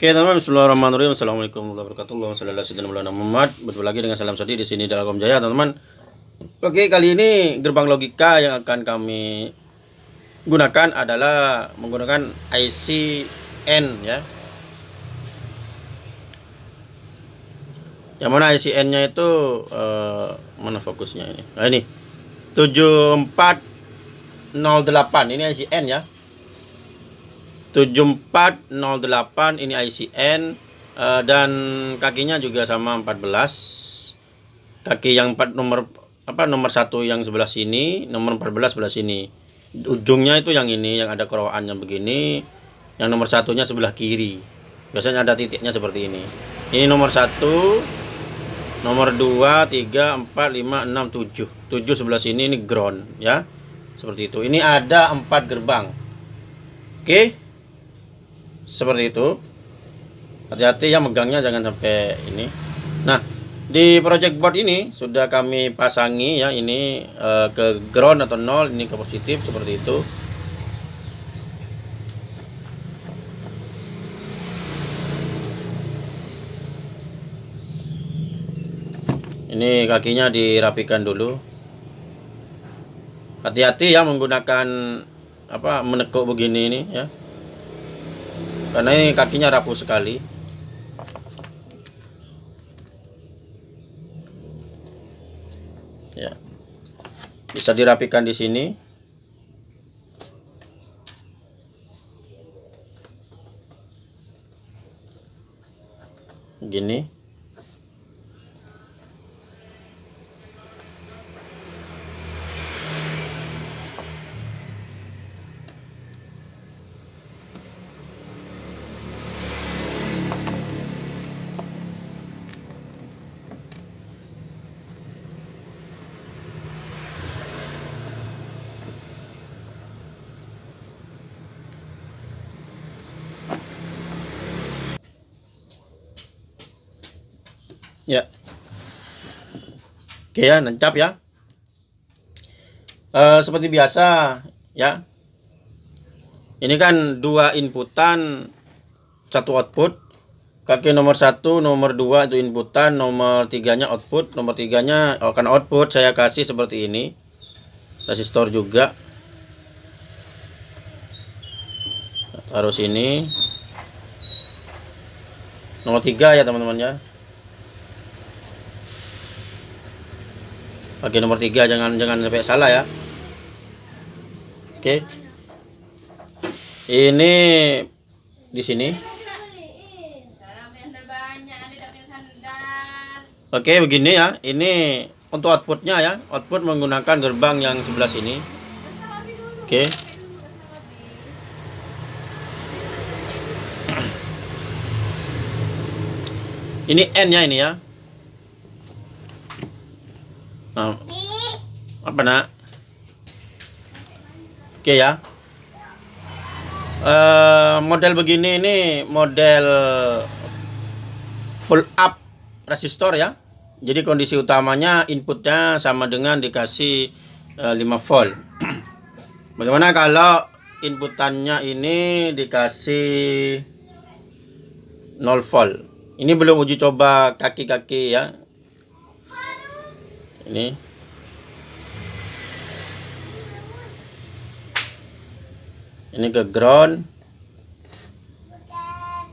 Oke teman-teman, Bismillahirrahmanirrahim. Assalamualaikum warahmatullahi wabarakatuh. Muhammad. Bertemu lagi dengan salam sadi di sini dalam Kom Jaya, teman-teman. Oke, kali ini gerbang logika yang akan kami gunakan adalah menggunakan IC N ya. Yang mana IC N-nya itu eh, mana fokusnya ini? Nah ini 7408 ini IC N ya. 7408 ini ICN uh, dan kakinya juga sama 14 kaki yang 4 nomor apa nomor satu yang sebelah sini nomor 14 sebelah sini. Ujungnya itu yang ini yang ada keroannya begini yang nomor satunya sebelah kiri. Biasanya ada titiknya seperti ini. Ini nomor satu nomor 2 3 4 5 6 7 7 sebelah sini ini ground ya. Seperti itu. Ini ada empat gerbang. Oke? okay seperti itu. Hati-hati ya megangnya jangan sampai ini. Nah di project board ini sudah kami pasangi ya ini uh, ke ground atau nol ini ke positif seperti itu. Ini kakinya dirapikan dulu. Hati-hati ya menggunakan apa menekuk begini ini ya karena ini kakinya rapuh sekali. Ya. Bisa dirapikan di sini. Gini Ya. Oke ya, nancap ya. E, seperti biasa ya. Ini kan dua inputan, satu output. Kaki nomor satu, nomor dua itu inputan, nomor tiganya output, nomor tiganya akan output saya kasih seperti ini. Resistor juga. Taruh sini. Nomor tiga ya teman-teman ya. Bagian nomor tiga jangan jangan sampai salah ya. Oke. Ini di sini. Oke, begini ya. Ini untuk outputnya ya. Output menggunakan gerbang yang sebelah sini. Oke. Ini N ya ini ya. Nah, apa nak? Oke ya. Uh, model begini ini model pull up resistor ya. Jadi kondisi utamanya inputnya sama dengan dikasih uh, eh, 5 volt. Bagaimana kalau inputannya ini dikasih 0 volt? Ini belum uji coba kaki-kaki ya ini. Ini ke ground.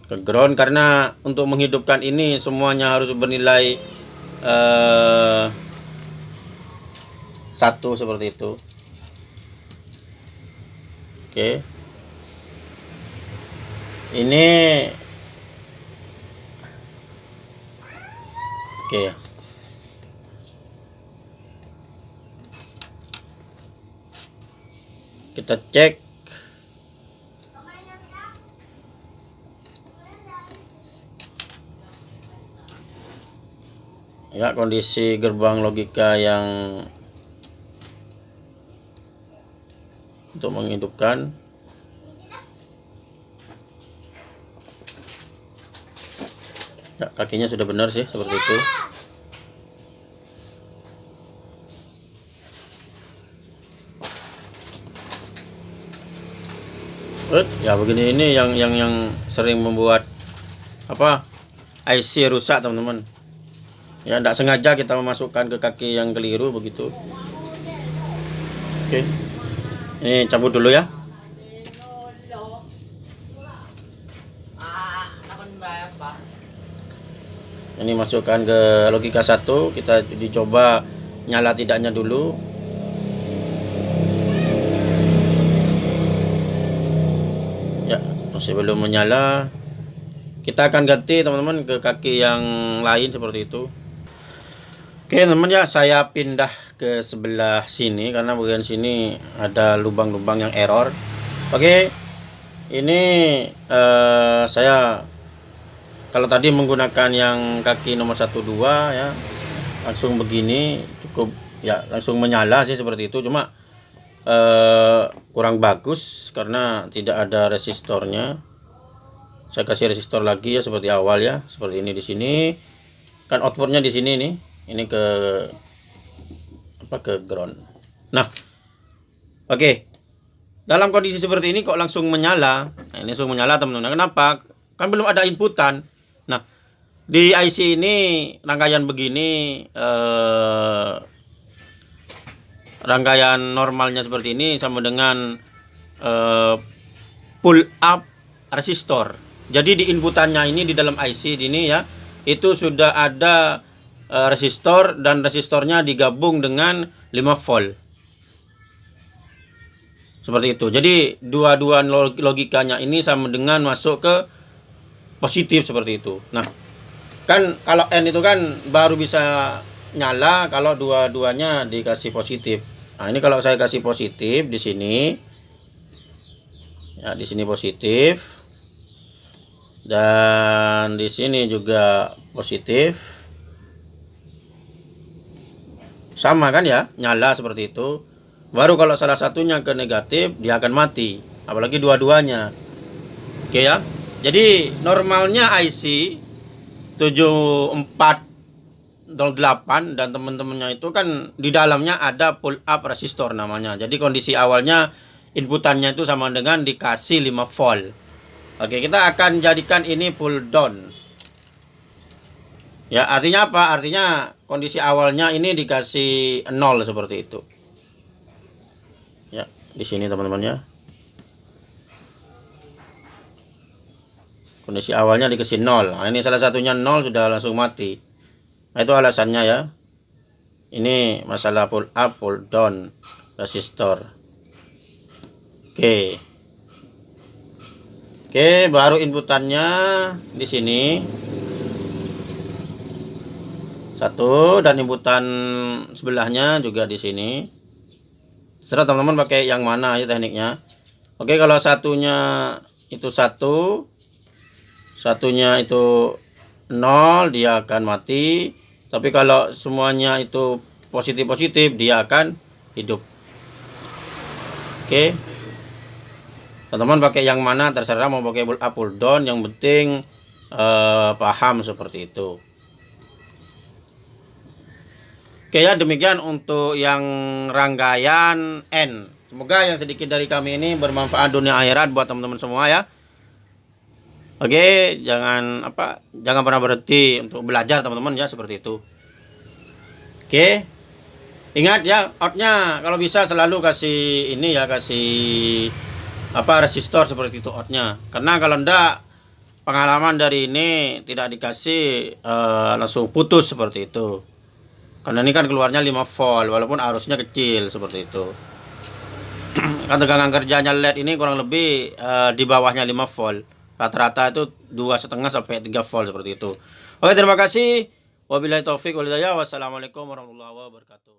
Ke ground karena untuk menghidupkan ini semuanya harus bernilai uh, satu seperti itu. Oke. Ini. Oke. ya kita cek. Ya kondisi gerbang logika yang untuk menghidupkan. Ya, kakinya sudah benar sih seperti itu ya begini ini yang yang yang sering membuat apa IC rusak teman-teman. Ya tidak sengaja kita memasukkan ke kaki yang keliru begitu. Oke. Ini cabut dulu ya. Ini masukkan ke logika satu kita dicoba nyala tidaknya dulu ya masih belum menyala kita akan ganti teman-teman ke kaki yang lain seperti itu. Oke teman ya saya pindah ke sebelah sini karena bagian sini ada lubang-lubang yang error. Oke ini uh, saya kalau tadi menggunakan yang kaki nomor 12 ya langsung begini cukup ya langsung menyala sih seperti itu. Cuma uh, kurang bagus karena tidak ada resistornya. Saya kasih resistor lagi ya seperti awal ya seperti ini di sini. Kan outputnya di sini nih ini ke apa ke ground. Nah oke. Okay. dalam kondisi seperti ini kok langsung menyala. Nah, ini langsung menyala teman-teman. Kenapa? Kan belum ada inputan. Nah, di IC ini rangkaian begini eh, rangkaian normalnya seperti ini sama dengan eh, pull up resistor. Jadi di inputannya ini di dalam IC ini ya, itu sudah ada eh, resistor dan resistornya digabung dengan 5 volt. Seperti itu. Jadi dua-dua logikanya ini sama dengan masuk ke positif seperti itu. Nah, kan kalau N itu kan baru bisa nyala kalau dua-duanya dikasih positif. Nah, ini kalau saya kasih positif di sini. Ya, di sini positif. Dan di sini juga positif. Sama kan ya, nyala seperti itu. Baru kalau salah satunya ke negatif, dia akan mati. Apalagi dua-duanya. Oke ya. Jadi normalnya IC 7408 dan teman-temannya itu kan di dalamnya ada pull up resistor namanya. Jadi kondisi awalnya inputannya itu sama dengan dikasih 5 volt. Oke, kita akan jadikan ini pull down. Ya, artinya apa? Artinya kondisi awalnya ini dikasih 0 seperti itu. Ya, di sini teman-teman ya. kondisi awalnya dikasih 0 nah, ini salah satunya 0 sudah langsung mati itu alasannya ya. Ini masalah pull up pull down resistor. Oke. Oke baru inputannya di sini. Satu dan inputan sebelahnya juga di sini. Setelah teman-teman pakai yang mana ya tekniknya. Oke kalau satunya itu satu satunya itu nol dia akan mati tapi kalau semuanya itu positif-positif dia akan hidup. Oke. Teman-teman pakai yang mana terserah mau pakai up pull down yang penting eh, paham seperti itu. Oke ya demikian untuk yang rangkaian N. Semoga yang sedikit dari kami ini bermanfaat dunia akhirat buat teman-teman semua ya Oke, jangan apa, jangan pernah berhenti untuk belajar teman-teman ya seperti itu. Oke, ingat ya outnya kalau bisa selalu kasih ini ya kasih apa resistor seperti itu outnya. Karena kalau ndak pengalaman dari ini tidak dikasih uh, langsung putus seperti itu. Karena ini kan keluarnya 5 volt walaupun arusnya kecil seperti itu. kan tegangan kerjanya LED ini kurang lebih uh, di bawahnya 5 volt rata-rata itu dua setengah sampai tiga volt seperti itu. Oke terima kasih. Wabillahi taufik walhidayah. Wassalamualaikum warahmatullahi wabarakatuh